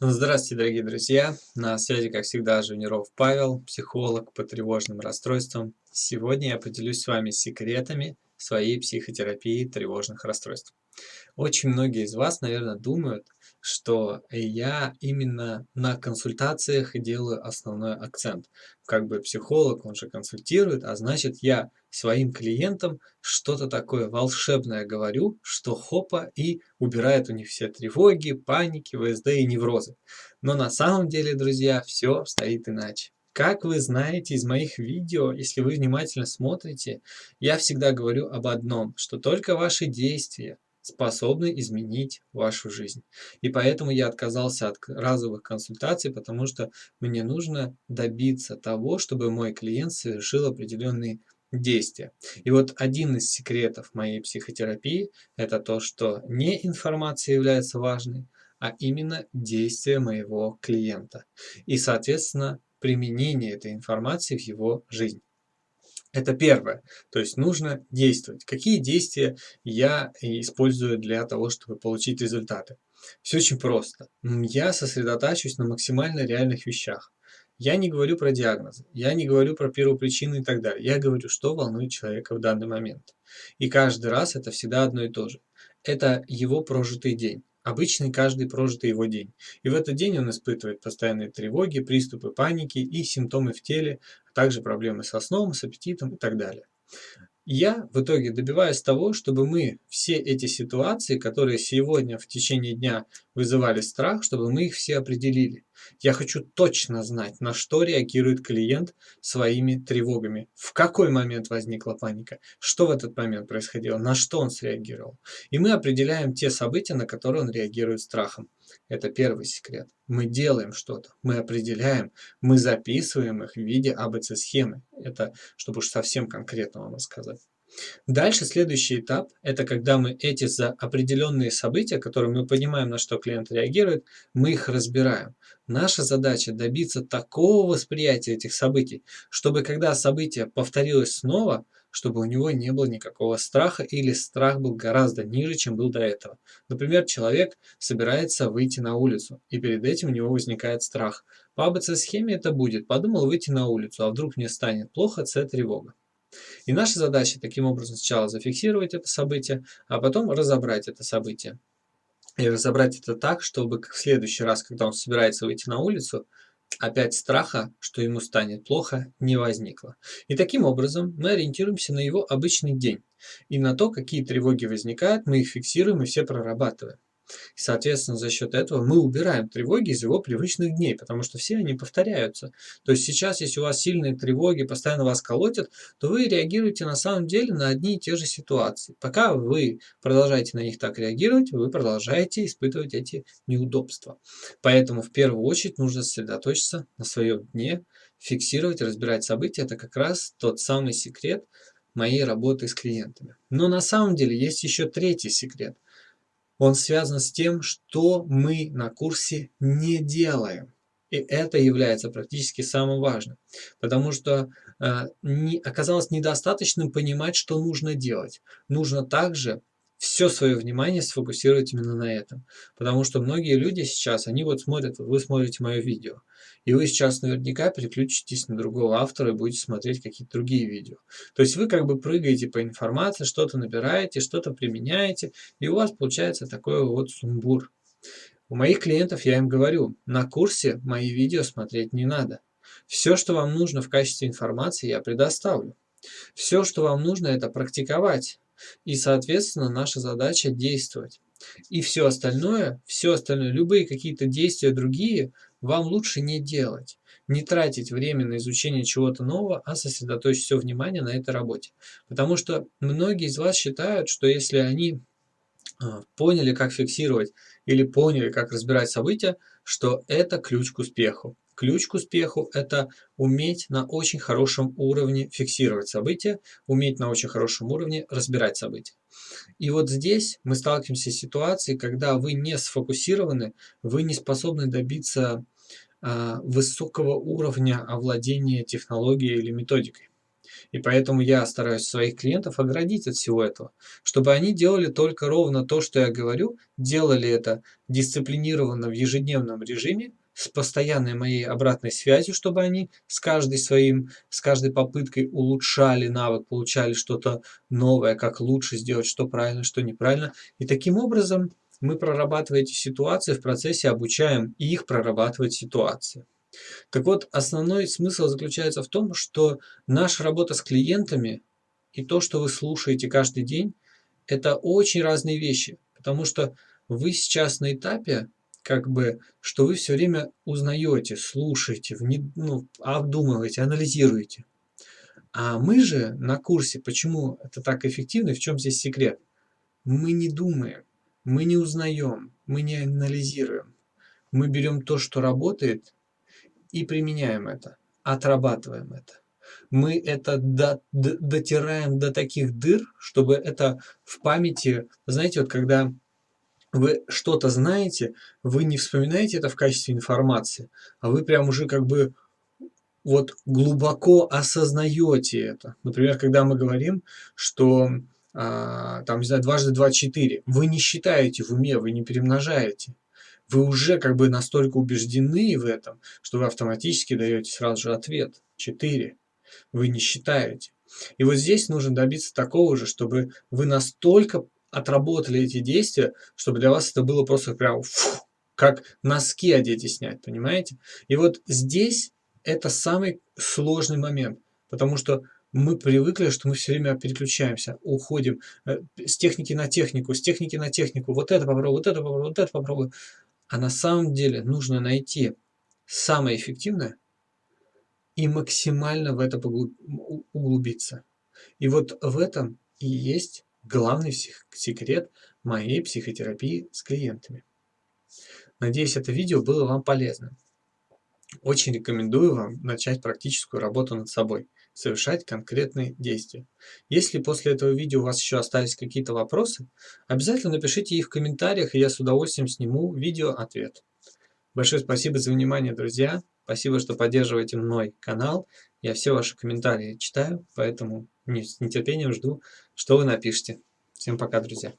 Здравствуйте, дорогие друзья! На связи, как всегда, Жуниров Павел, психолог по тревожным расстройствам. Сегодня я поделюсь с вами секретами своей психотерапии тревожных расстройств. Очень многие из вас, наверное, думают, что я именно на консультациях делаю основной акцент. Как бы психолог, он же консультирует, а значит я своим клиентам что-то такое волшебное говорю, что хопа и убирает у них все тревоги, паники, ВСД и неврозы. Но на самом деле, друзья, все стоит иначе. Как вы знаете из моих видео, если вы внимательно смотрите, я всегда говорю об одном, что только ваши действия, способны изменить вашу жизнь. И поэтому я отказался от разовых консультаций, потому что мне нужно добиться того, чтобы мой клиент совершил определенные действия. И вот один из секретов моей психотерапии – это то, что не информация является важной, а именно действия моего клиента. И, соответственно, применение этой информации в его жизнь. Это первое. То есть нужно действовать. Какие действия я использую для того, чтобы получить результаты? Все очень просто. Я сосредотачиваюсь на максимально реальных вещах. Я не говорю про диагнозы, я не говорю про первопричины и так далее. Я говорю, что волнует человека в данный момент. И каждый раз это всегда одно и то же. Это его прожитый день обычный каждый прожитый его день. И в этот день он испытывает постоянные тревоги, приступы паники и симптомы в теле, также проблемы со сном, с аппетитом и так далее. Я в итоге добиваюсь того, чтобы мы все эти ситуации, которые сегодня в течение дня вызывали страх, чтобы мы их все определили. Я хочу точно знать, на что реагирует клиент своими тревогами. В какой момент возникла паника, что в этот момент происходило, на что он среагировал. И мы определяем те события, на которые он реагирует страхом. Это первый секрет. Мы делаем что-то, мы определяем, мы записываем их в виде АБЦ-схемы. Это, чтобы уж совсем конкретно вам рассказать. Дальше следующий этап – это когда мы эти за определенные события, которые мы понимаем, на что клиент реагирует, мы их разбираем. Наша задача добиться такого восприятия этих событий, чтобы когда событие повторилось снова, чтобы у него не было никакого страха или страх был гораздо ниже, чем был до этого. Например, человек собирается выйти на улицу, и перед этим у него возникает страх. По АБЦ-схеме это будет. Подумал выйти на улицу, а вдруг мне станет плохо, С – тревога. И наша задача таким образом сначала зафиксировать это событие, а потом разобрать это событие. И разобрать это так, чтобы в следующий раз, когда он собирается выйти на улицу, опять страха, что ему станет плохо, не возникло. И таким образом мы ориентируемся на его обычный день. И на то, какие тревоги возникают, мы их фиксируем и все прорабатываем. И, соответственно, за счет этого мы убираем тревоги из его привычных дней, потому что все они повторяются. То есть сейчас, если у вас сильные тревоги, постоянно вас колотят, то вы реагируете на самом деле на одни и те же ситуации. Пока вы продолжаете на них так реагировать, вы продолжаете испытывать эти неудобства. Поэтому в первую очередь нужно сосредоточиться на своем дне, фиксировать, разбирать события. Это как раз тот самый секрет моей работы с клиентами. Но на самом деле есть еще третий секрет – он связан с тем, что мы на курсе не делаем. И это является практически самым важным, потому что э, не, оказалось недостаточным понимать, что нужно делать. Нужно также все свое внимание сфокусировать именно на этом. Потому что многие люди сейчас, они вот смотрят, вы смотрите мое видео, и вы сейчас наверняка переключитесь на другого автора и будете смотреть какие-то другие видео. То есть вы как бы прыгаете по информации, что-то набираете, что-то применяете, и у вас получается такой вот сумбур. У моих клиентов я им говорю, на курсе мои видео смотреть не надо. Все, что вам нужно в качестве информации, я предоставлю. Все, что вам нужно, это практиковать. И, соответственно, наша задача действовать. И все остальное, все остальное, любые какие-то действия другие, вам лучше не делать. Не тратить время на изучение чего-то нового, а сосредоточить все внимание на этой работе. Потому что многие из вас считают, что если они а, поняли, как фиксировать или поняли, как разбирать события, что это ключ к успеху. Ключ к успеху – это уметь на очень хорошем уровне фиксировать события, уметь на очень хорошем уровне разбирать события. И вот здесь мы сталкиваемся с ситуацией, когда вы не сфокусированы, вы не способны добиться э, высокого уровня овладения технологией или методикой. И поэтому я стараюсь своих клиентов оградить от всего этого, чтобы они делали только ровно то, что я говорю, делали это дисциплинированно в ежедневном режиме, с постоянной моей обратной связью, чтобы они с каждой своим, с каждой попыткой улучшали навык, получали что-то новое, как лучше сделать, что правильно, что неправильно. И таким образом мы, прорабатывая эти ситуации, в процессе обучаем их прорабатывать ситуации. Так вот, основной смысл заключается в том, что наша работа с клиентами и то, что вы слушаете каждый день, это очень разные вещи, потому что вы сейчас на этапе как бы, что вы все время узнаете, слушаете, вне, ну, обдумываете, анализируете. А мы же на курсе, почему это так эффективно и в чем здесь секрет? Мы не думаем, мы не узнаем, мы не анализируем. Мы берем то, что работает, и применяем это, отрабатываем это. Мы это до, до, дотираем до таких дыр, чтобы это в памяти, знаете, вот когда вы что-то знаете, вы не вспоминаете это в качестве информации, а вы прям уже как бы вот глубоко осознаете это. Например, когда мы говорим, что а, там, не знаю, дважды два – четыре, вы не считаете в уме, вы не перемножаете. Вы уже как бы настолько убеждены в этом, что вы автоматически даете сразу же ответ – четыре. Вы не считаете. И вот здесь нужно добиться такого же, чтобы вы настолько отработали эти действия, чтобы для вас это было просто прям фу, как носки одеть и снять, понимаете? И вот здесь это самый сложный момент, потому что мы привыкли, что мы все время переключаемся, уходим э, с техники на технику, с техники на технику, вот это попробую, вот это попробую, вот это попробую. А на самом деле нужно найти самое эффективное и максимально в это углубиться. И вот в этом и есть главный секрет моей психотерапии с клиентами. Надеюсь, это видео было вам полезным. Очень рекомендую вам начать практическую работу над собой, совершать конкретные действия. Если после этого видео у вас еще остались какие-то вопросы, обязательно напишите их в комментариях, и я с удовольствием сниму видео-ответ. Большое спасибо за внимание, друзья. Спасибо, что поддерживаете мой канал. Я все ваши комментарии читаю, поэтому с нетерпением жду, что вы напишите. Всем пока, друзья.